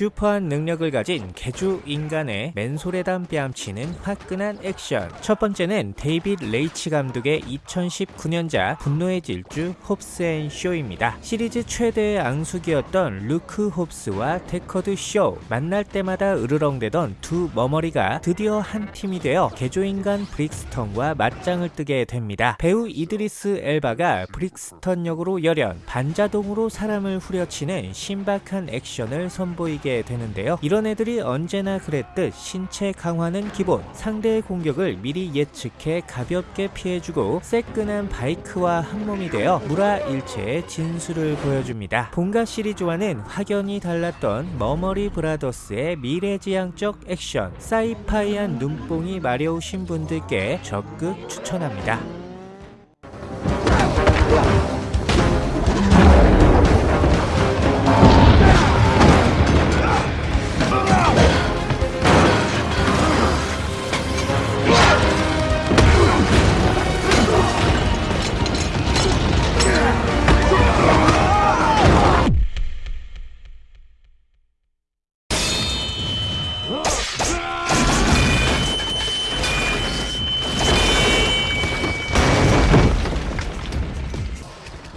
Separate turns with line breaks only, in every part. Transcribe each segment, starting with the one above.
슈퍼한 능력을 가진 개조 인간의 맨소래담 뺨치는 화끈한 액션. 첫 번째는 데이빗 레이치 감독의 2019년작 분노의 질주 홉스 앤 쇼입니다. 시리즈 최대의 앙숙이었던 루크 홉스와 데커드 쇼. 만날 때마다 으르렁대던 두 머머리가 드디어 한 팀이 되어 개조인간 브릭스턴과 맞짱을 뜨게 됩니다. 배우 이드리스 엘바가 브릭스턴 역으로 열연, 반자동으로 사람을 후려치는 신박한 액션을 선보이게 되는데요. 이런 애들이 언제나 그랬듯 신체 강화는 기본, 상대의 공격을 미리 예측해 가볍게 피해주고 새끈한 바이크와 한몸이 되어 물아일체의 진수를 보여줍니다. 본가 시리즈와는 확연히 달랐던 머머리 브라더스의 미래지향적 액션, 사이파이한 눈뽕이 마려우신 분들께 적극 추천합니다.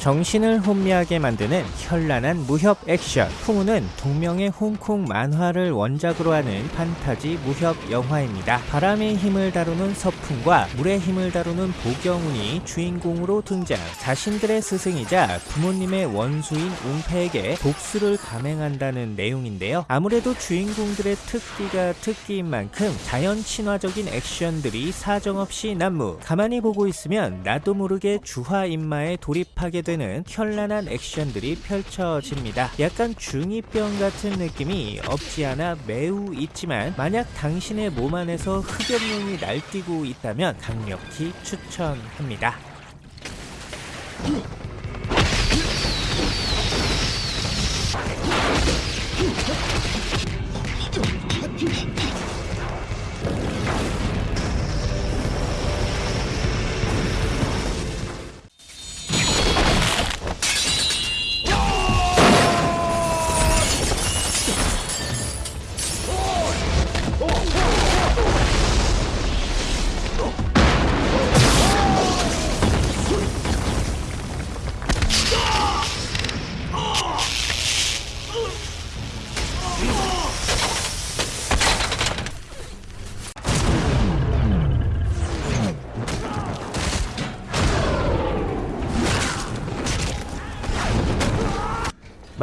정신을 혼미하게 만드는 현란한 무협 액션 풍우는 동명의 홍콩 만화를 원작으로 하는 판타지 무협 영화입니다. 바람의 힘을 다루는 서풍과 물의 힘을 다루는 보경운이 주인공으로 등장 자신들의 스승이자 부모님의 원수인 웅패에게 복수를 감행한다는 내용인데요. 아무래도 주인공들의 특기가 특기인 만큼 자연 친화적인 액션들이 사정없이 난무 가만히 보고 있으면 나도 모르게 주화 인마에 돌입하게 되는 되는 현란한 액션들이 펼쳐집니다. 약간 중2병 같은 느낌이 없지 않아 매우 있지만 만약 당신의 몸 안에서 흡연용이 날뛰고 있다면 강력히 추천합니다.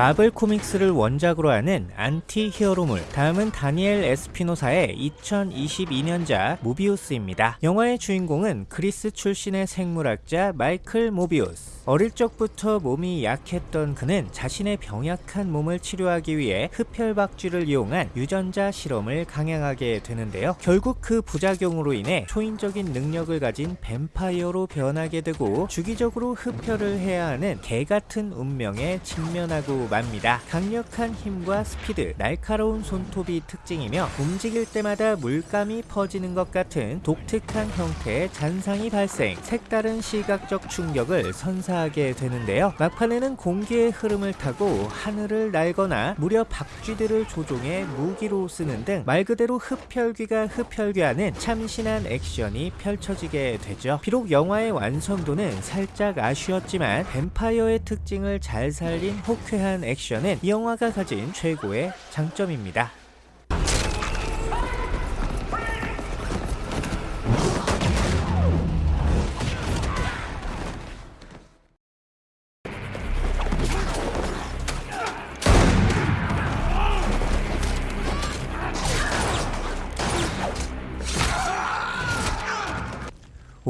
마블 코믹스를 원작으로 하는 안티 히어로물 다음은 다니엘 에스피노사의 2022년작 모비우스입니다. 영화의 주인공은 그리스 출신의 생물학자 마이클 모비우스 어릴 적부터 몸이 약했던 그는 자신의 병약한 몸을 치료하기 위해 흡혈박쥐를 이용한 유전자 실험을 강행하게 되는데요. 결국 그 부작용으로 인해 초인적인 능력을 가진 뱀파이어로 변하게 되고 주기적으로 흡혈을 해야 하는 개같은 운명에 직면하고 맙니다. 강력한 힘과 스피드, 날카로운 손톱이 특징이며 움직일 때마다 물감이 퍼지는 것 같은 독특한 형태의 잔상이 발생, 색다른 시각적 충격을 선사 하게 되는데요. 막판에는 공기의 흐름을 타고 하늘을 날거나 무려 박쥐들을 조종해 무기로 쓰는 등 말 그대로 흡혈귀가 흡혈귀하는 참신한 액션이 펼쳐지게 되죠. 비록 영화의 완성도는 살짝 아쉬웠지만 뱀파이어의 특징을 잘 살린 호쾌한 액션은 이 영화가 가진 최고의 장점입니다.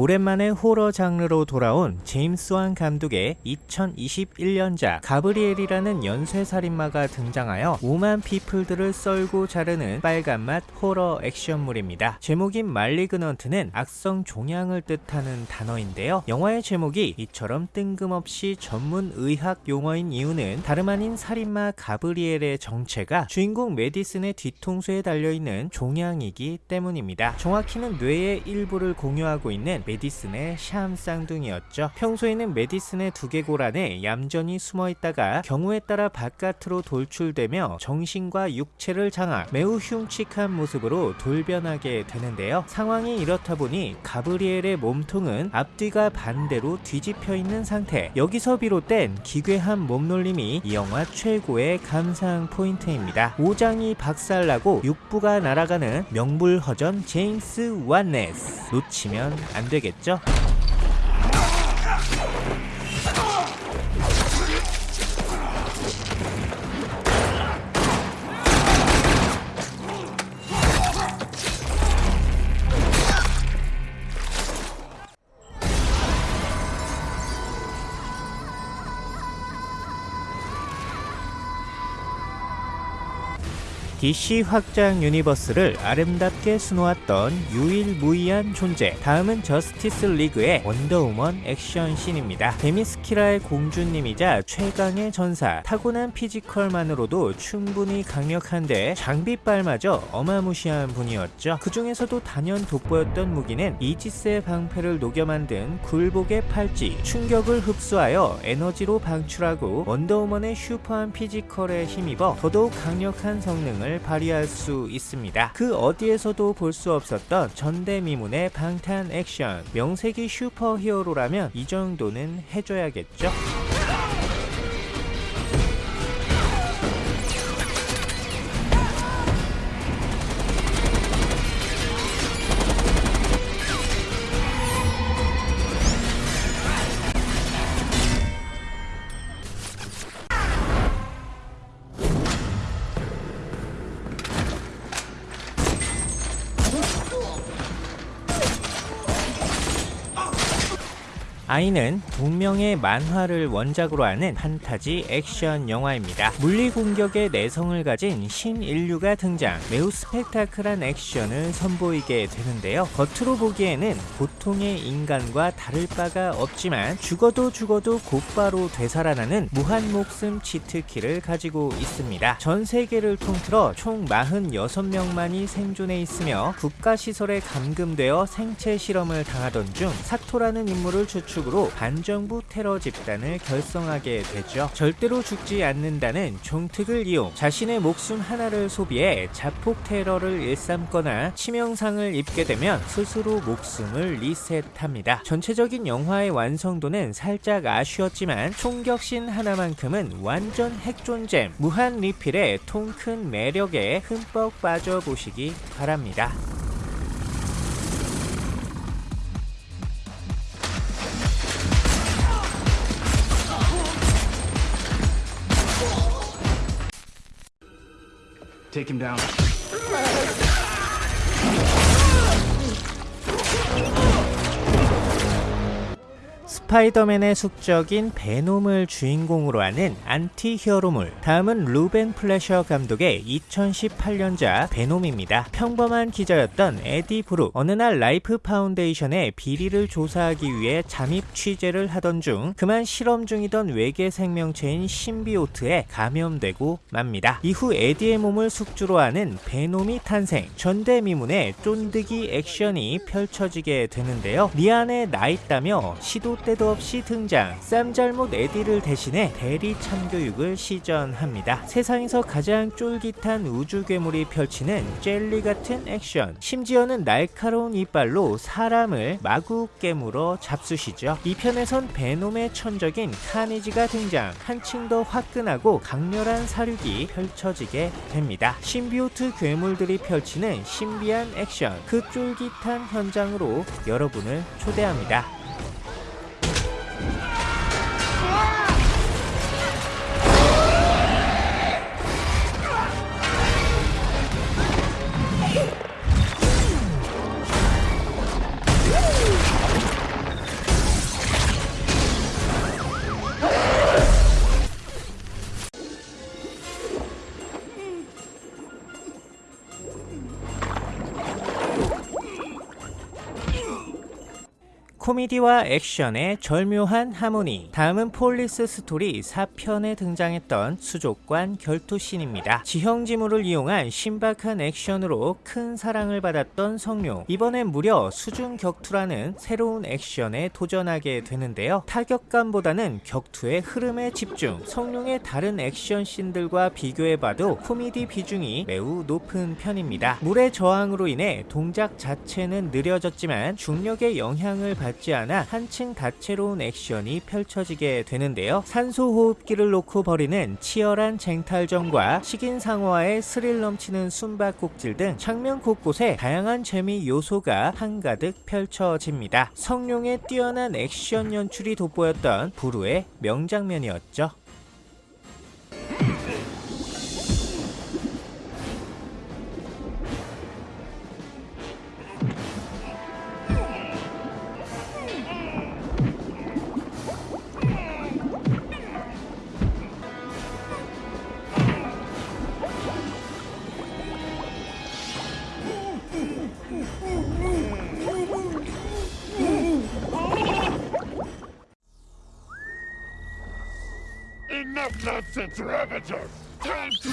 오랜만에 호러 장르로 돌아온 제임스 완 감독의 2021년작 가브리엘이라는 연쇄살인마가 등장하여 오만 피플들을 썰고 자르는 빨간맛 호러 액션물입니다. 제목인 말리그넌트는 악성 종양을 뜻하는 단어인데요. 영화의 제목이 이처럼 뜬금없이 전문 의학 용어인 이유는 다름 아닌 살인마 가브리엘의 정체가 주인공 메디슨의 뒤통수에 달려있는 종양이기 때문입니다. 정확히는 뇌의 일부를 공유하고 있는 메디슨의 샴 쌍둥이였죠. 평소에는 메디슨의 두개골 안에 얌전히 숨어 있다가 경우에 따라 바깥으로 돌출되며 정신과 육체를 장악, 매우 흉측한 모습으로 돌변하게 되는데요. 상황이 이렇다 보니 가브리엘의 몸통은 앞뒤가 반대로 뒤집혀 있는 상태. 여기서 비롯된 기괴한 몸놀림이 이 영화 최고의 감상 포인트입니다. 오장이 박살나고 육부가 날아가는 명불허전 제임스 완네스. 놓치면 안 되겠죠? DC 확장 유니버스를 아름답게 수놓았던 유일무이한 존재. 다음은 저스티스 리그의 원더우먼 액션씬입니다. 데미스키라의 공주님이자 최강의 전사. 타고난 피지컬만으로도 충분히 강력한데 장비빨마저 어마무시한 분이었죠. 그 중에서도 단연 돋보였던 무기는 이지스의 방패를 녹여 만든 굴복의 팔찌. 충격을 흡수하여 에너지로 방출하고 원더우먼의 슈퍼한 피지컬에 힘입어 더더욱 강력한 성능을 발휘할 수 있습니다. 그 어디에서도 볼 수 없었던 전대미문의 방탄 액션. 명색이 슈퍼히어로라면 이 정도는 해줘야겠죠? 아이는 동명의 만화를 원작으로 하는 판타지 액션 영화입니다. 물리 공격의 내성을 가진 신인류가 등장, 매우 스펙타클한 액션을 선보이게 되는데요. 겉으로 보기에는 보통의 인간과 다를 바가 없지만 죽어도 죽어도 곧바로 되살아나는 무한 목숨 치트키를 가지고 있습니다. 전 세계를 통틀어 총 46명만이 생존해 있으며 국가시설에 감금되어 생체 실험을 당하던 중 사토라는 인물을 추측 으로 반정부 테러 집단을 결성하게 되죠. 절대로 죽지 않는다는 종특을 이용 자신의 목숨 하나를 소비해 자폭 테러를 일삼거나 치명상을 입게 되면 스스로 목숨을 리셋합니다. 전체적인 영화의 완성도는 살짝 아쉬웠지만 총격신 하나만큼은 완전 핵존잼 무한 리필의 통큰 매력에 흠뻑 빠져보시기 바랍니다.
Take him down.
스파이더맨의 숙적인 베놈을 주인공으로 하는 안티 히어로물. 다음은 루벤 플래셔 감독의 2018년작 베놈입니다. 평범한 기자였던 에디 브룩. 어느 날 라이프 파운데이션의 비리를 조사하기 위해 잠입 취재를 하던 중 그만 실험 중이던 외계 생명체인 symbiote에 감염되고 맙니다. 이후 에디의 몸을 숙주로 하는 베놈이 탄생. 전대미문의 쫀득이 액션이 펼쳐지게 되는데요. 니 안에 나 있다며 시도 때도 없이 등장. 쌈알못 에디를 대신해 대리 참교육을 시전합니다. 세상에서 가장 쫄깃한 우주 괴물이 펼치는 젤리 같은 액션. 심지어는 날카로운 이빨로 사람을 마구 깨물어 잡수시죠. 이 편에선 베놈의 천적인 카니지가 등장. 한층 더 화끈하고 강렬한 사륙이 펼쳐지게 됩니다. 신비오트 괴물들이 펼치는 신비한 액션. 그 쫄깃한 현장으로 여러분을 초대합니다 Ah! 코미디와 액션의 절묘한 하모니 다음은 폴리스 스토리 4편에 등장했던 수족관 결투씬입니다. 지형지물을 이용한 신박한 액션으로 큰 사랑을 받았던 성룡 이번엔 무려 수중 격투라는 새로운 액션에 도전하게 되는데요. 타격감보다는 격투의 흐름에 집중 성룡의 다른 액션 씬들과 비교해봐도 코미디 비중이 매우 높은 편입니다. 물의 저항으로 인해 동작 자체는 느려졌지만 중력의 영향을 받지 않아 한층 다채로운 액션이 펼쳐지게 되는데요. 산소 호흡기를 놓고 벌이는 치열한 쟁탈전과 식인상어와의 스릴 넘치는 숨바꼭질 등 장면 곳곳에 다양한 재미 요소가 한가득 펼쳐집니다. 성룡의 뛰어난 액션 연출이 돋보였던 부루의 명장면이었죠.
Nonsense, Ravager! Time to...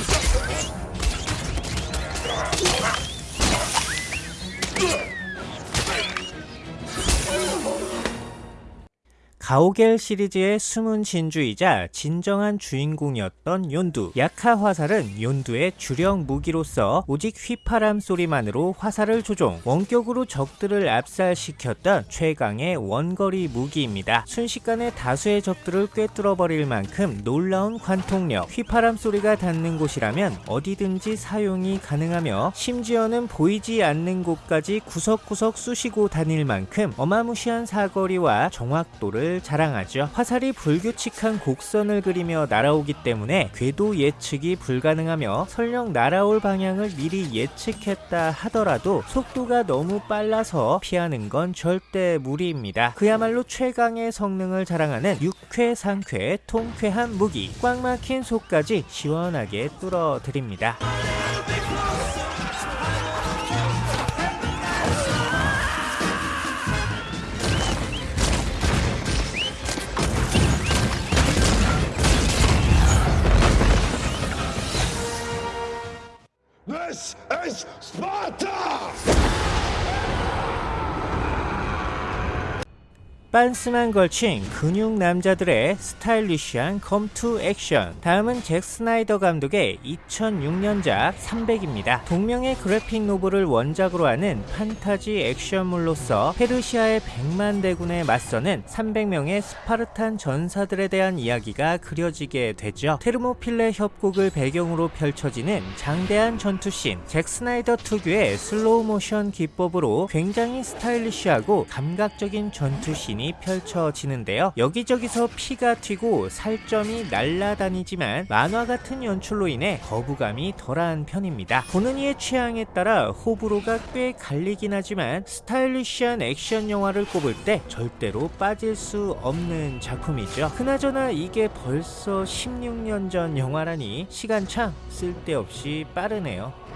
가오겔 시리즈의 숨은 진주이자 진정한 주인공이었던 연두. 약하 화살은 연두의 주력 무기로서 오직 휘파람 소리만으로 화살을 조종 원격으로 적들을 압살시켰던 최강의 원거리 무기입니다. 순식간에 다수의 적들을 꿰뚫어 버릴 만큼 놀라운 관통력 휘파람 소리가 닿는 곳이라면 어디든지 사용이 가능하며 심지어는 보이지 않는 곳까지 구석구석 쑤시고 다닐 만큼 어마무시한 사거리와 정확도를 자랑하죠. 화살이 불규칙한 곡선을 그리며 날아오기 때문에 궤도 예측이 불가능하며 설령 날아올 방향을 미리 예측했다 하더라도 속도가 너무 빨라서 피하는 건 절대 무리입니다. 그야말로 최강의 성능을 자랑하는 육회, 상쾌, 통쾌한 무기 꽉 막힌 속까지 시원하게 뚫어드립니다. 빤스만 걸친 근육 남자들의 스타일리시한 검투 액션 다음은 잭 스나이더 감독의 2006년작 300입니다. 동명의 그래픽 노블을 원작으로 하는 판타지 액션물로서 페르시아의 100만 대군에 맞서는 300명의 스파르탄 전사들에 대한 이야기가 그려지게 되죠. 테르모필레 협곡을 배경으로 펼쳐지는 장대한 전투씬 잭 스나이더 특유의 슬로우 모션 기법으로 굉장히 스타일리시하고 감각적인 전투씬 이 펼쳐지는데요. 여기저기서 피가 튀고 살점이 날아다니지만 만화 같은 연출로 인해 거부감이 덜한 편입니다. 보는 이의 취향에 따라 호불호가 꽤 갈리긴 하지만 스타일리시한 액션 영화를 꼽을 때 절대로 빠질 수 없는 작품이죠. 그나저나 이게 벌써 16년 전 영화라니 시간 참 쓸데없이 빠르네요.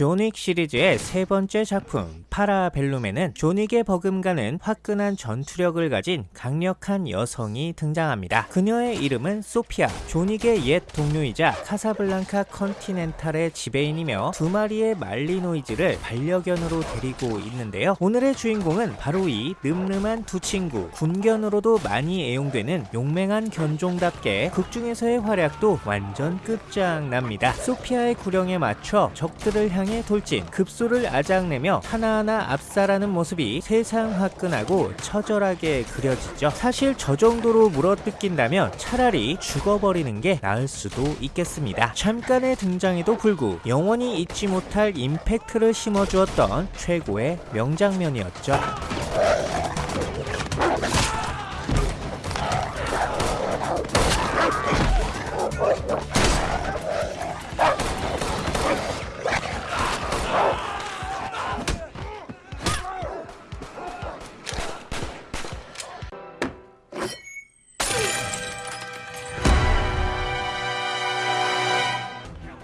존윅 시리즈의 세 번째 작품 파라벨룸에는 존윅의 버금가는 화끈한 전투력을 가진 강력한 여성이 등장합니다. 그녀의 이름은 소피아, 존윅의 옛 동료이자 카사블랑카 컨티넨탈의 지배인이며 두 마리의 말리노이즈를 반려견으로 데리고 있는데요. 오늘의 주인공은 바로 이 늠름한 두 친구, 군견으로도 많이 애용되는 용맹한 견종답게 극중에서의 활약도 완전 끝장납니다. 소피아의 구령에 맞춰 적들을 향해 돌진, 급소를 아작내며 하나하나 압살하는 모습이 세상 화끈하고 처절하게 그려지죠. 사실 저 정도로 물어뜯긴다면 차라리 죽어버리는 게 나을 수도 있겠습니다. 잠깐의 등장에도 불구 영원히 잊지 못할 임팩트를 심어주었던 최고의 명장면이었죠.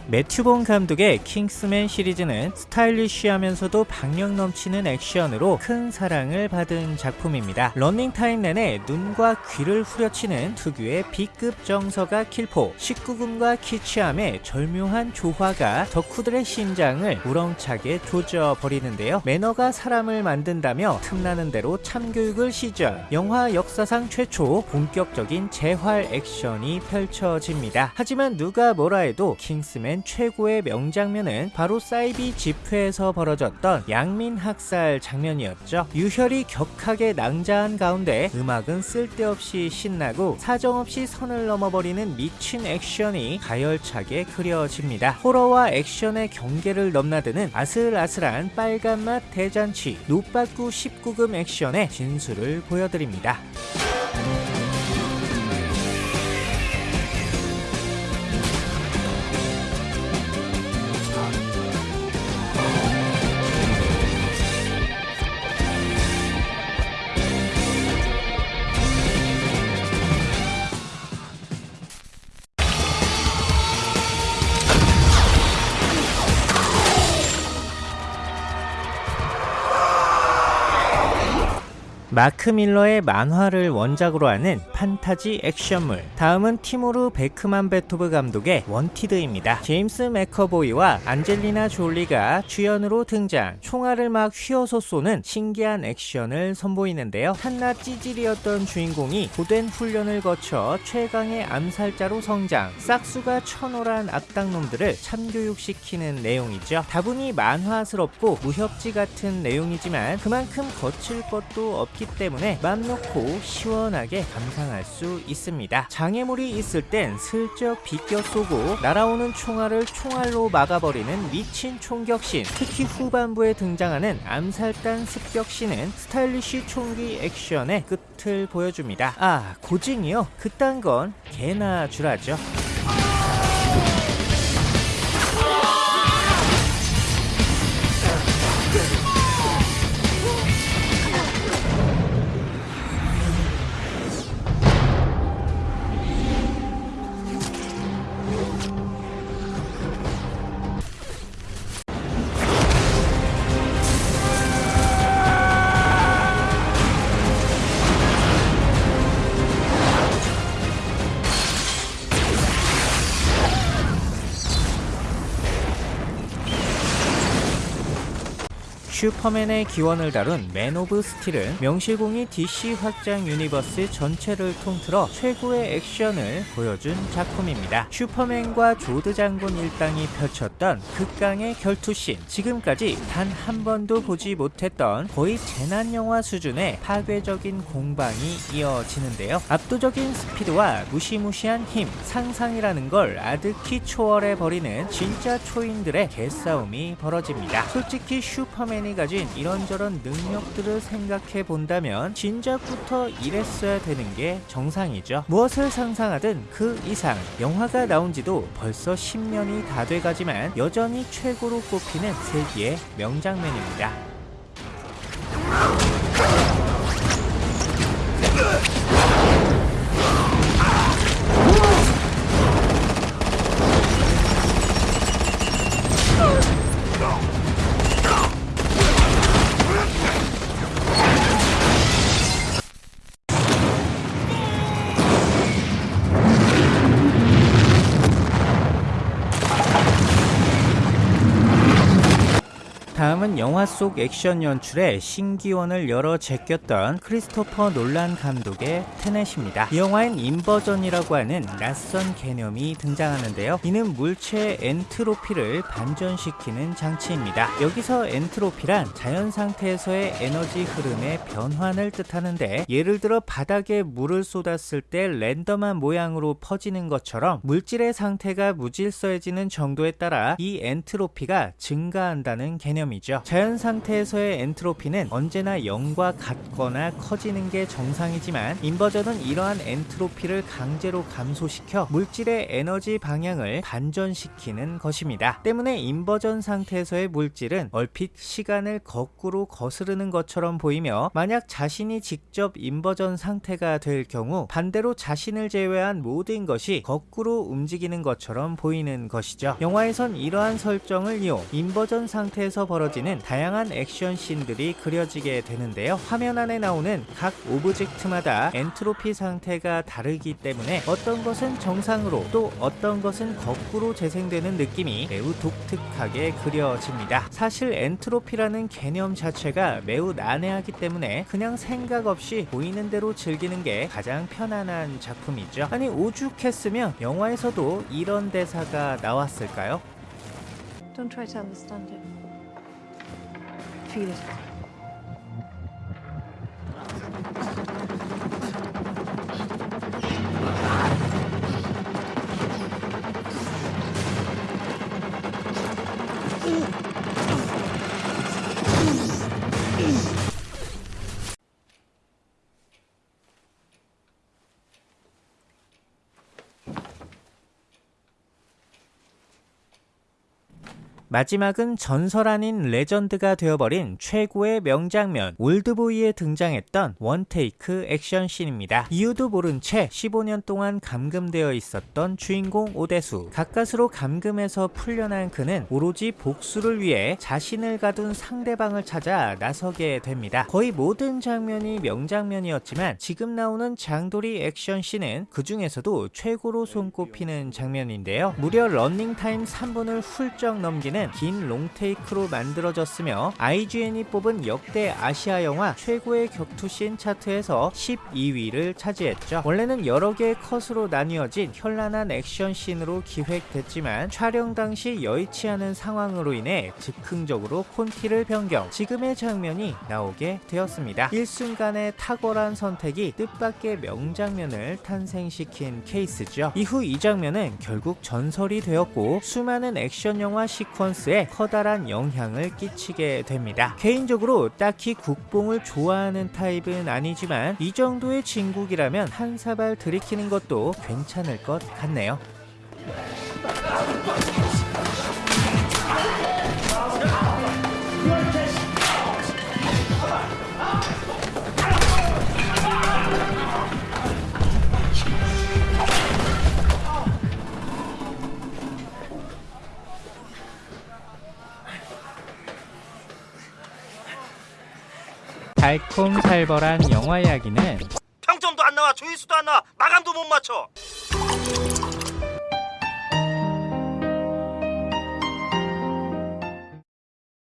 매튜본 감독의 킹스맨 시리즈는 스타일리쉬하면서도 박력 넘치는 액션으로 큰 사랑을 받은 작품입니다. 러닝타임 내내 눈과 귀를 후려치는 특유의 B급 정서가 킬포, 19금과 키치함의 절묘한 조화가 덕후들의 심장을 우렁차게 조져버리는데요. 매너가 사람을 만든다며 틈나는 대로 참교육을 시전, 영화 역사상 최초 본격적인 재활 액션이 펼쳐집니다. 하지만 누가 뭐라 해도 킹스맨 최고의 명장면은 바로 사이비 집회에서 벌어졌던 양민 학살 장면이었죠. 유혈이 격하게 낭자한 가운데 음악은 쓸데없이 신나고 사정없이 선을 넘어버리는 미친 액션이 가열차게 그려집니다. 호러와 액션의 경계를 넘나드는 아슬아슬한 빨간맛 대잔치 노빠꾸 19금 액션의 진수를 보여드립니다. 마크 밀러의 만화를 원작으로 하는 판타지 액션물. 다음은 티무르 베크맘베토브 감독의 원티드입니다. 제임스 맥커보이와 안젤리나 졸리가 주연으로 등장. 총알을 막 휘어서 쏘는 신기한 액션을 선보이는데요. 한낱 찌질이었던 주인공이 고된 훈련을 거쳐 최강의 암살자로 성장. 싹수가 처노란 악당놈들을 참교육시키는 내용이죠. 다분히 만화스럽고 무협지 같은 내용이지만 그만큼 거칠 것도 없기 때문에 맘 놓고 시원하게 감상할 수 있습니다. 장애물이 있을 땐 슬쩍 비껴 쏘고 날아오는 총알을 총알로 막아버리는 미친 총격신 특히 후반부에 등장하는 암살단 습격신은 스타일리쉬 총기 액션의 끝을 보여줍니다. 아 고증이요? 그딴 건 개나 주라죠. 슈퍼맨의 기원을 다룬 맨 오브 스틸은 명실공히 DC 확장 유니버스 전체를 통틀어 최고의 액션을 보여준 작품입니다. 슈퍼맨과 조드 장군 일당이 펼쳤던 극강의 결투씬 지금까지 단 한 번도 보지 못했던 거의 재난 영화 수준의 파괴적인 공방이 이어지는데요. 압도적인 스피드와 무시무시한 힘, 상상이라는 걸 아득히 초월해 버리는 진짜 초인들의 개싸움이 벌어집니다. 솔직히 슈퍼맨이 가진 이런저런 능력들을 생각해 본다면 진작부터 이랬어야 되는 게 정상이죠. 무엇을 상상하든 그 이상 영화가 나온 지도 벌써 10년이 다 돼가지만 여전히 최고로 꼽히는 세기의 명장면입니다. 영화 속 액션 연출에 신기원을 열어 제꼈던 크리스토퍼 놀란 감독의 테넷입니다. 이 영화엔 inversion이라고 하는 낯선 개념이 등장하는데요. 이는 물체의 엔트로피를 반전시키는 장치입니다. 여기서 엔트로피란 자연 상태에서의 에너지 흐름의 변환을 뜻하는데 예를 들어 바닥에 물을 쏟았을 때 랜덤한 모양으로 퍼지는 것처럼 물질의 상태가 무질서해지는 정도에 따라 이 엔트로피가 증가한다는 개념 이죠 때문이죠. 자연 상태에서의 엔트로피는 언제나 0과 같거나 커지는 게 정상이지만 inversion은 이러한 엔트로피를 강제로 감소시켜 물질의 에너지 방향을 반전시키는 것입니다. 때문에 inversion 상태에서의 물질은 얼핏 시간을 거꾸로 거스르는 것처럼 보이며 만약 자신이 직접 inversion 상태가 될 경우 반대로 자신을 제외한 모든 것이 거꾸로 움직이는 것처럼 보이는 것이죠. 영화에선 이러한 설정을 이용 inversion 상태에서 벌어지는 다양한 액션 씬들이 그려지게 되는데요. 화면 안에 나오는 각 오브젝트마다 엔트로피 상태가 다르기 때문에 어떤 것은 정상으로 또 어떤 것은 거꾸로 재생되는 느낌이 매우 독특하게 그려집니다. 사실 엔트로피라는 개념 자체가 매우 난해하기 때문에 그냥 생각 없이 보이는 대로 즐기는 게 가장 편안한 작품이죠. 아니 오죽했으면 영화에서도 이런 대사가 나왔을까요?
Don't try to understand it. Feel it.
마지막은 전설 아닌 레전드가 되어버린 최고의 명장면 올드보이에 등장했던 one take 액션씬입니다. 이유도 모른 채 15년 동안 감금되어 있었던 주인공 오대수 가까스로 감금에서 풀려난 그는 오로지 복수를 위해 자신을 가둔 상대방을 찾아 나서게 됩니다. 거의 모든 장면이 명장면이었지만 지금 나오는 장도리 액션씬은 그 중에서도 최고로 손꼽히는 장면인데요. 무려 런닝타임 3분을 훌쩍 넘기는 긴 롱테이크로 만들어졌으며 IGN이 뽑은 역대 아시아 영화 최고의 격투씬 차트에서 12위를 차지했죠. 원래는 여러 개의 컷으로 나뉘어진 현란한 액션씬으로 기획됐지만 촬영 당시 여의치 않은 상황으로 인해 즉흥적으로 콘티를 변경, 지금의 장면이 나오게 되었습니다. 일순간의 탁월한 선택이 뜻밖의 명장면을 탄생시킨 케이스죠. 이후 이 장면은 결국 전설이 되었고 수많은 액션 영화 시퀀 스에 커다란 영향을 끼치게 됩니다. 개인적으로 딱히 국뽕을 좋아하는 타입은 아니지만 이 정도의 진국이라면 한 사발 들이키는 것도 괜찮을 것 같네요. 달콤살벌한 영화 이야기는
평점도 안 나와 조회수도 안 나와. 마감도 못 맞춰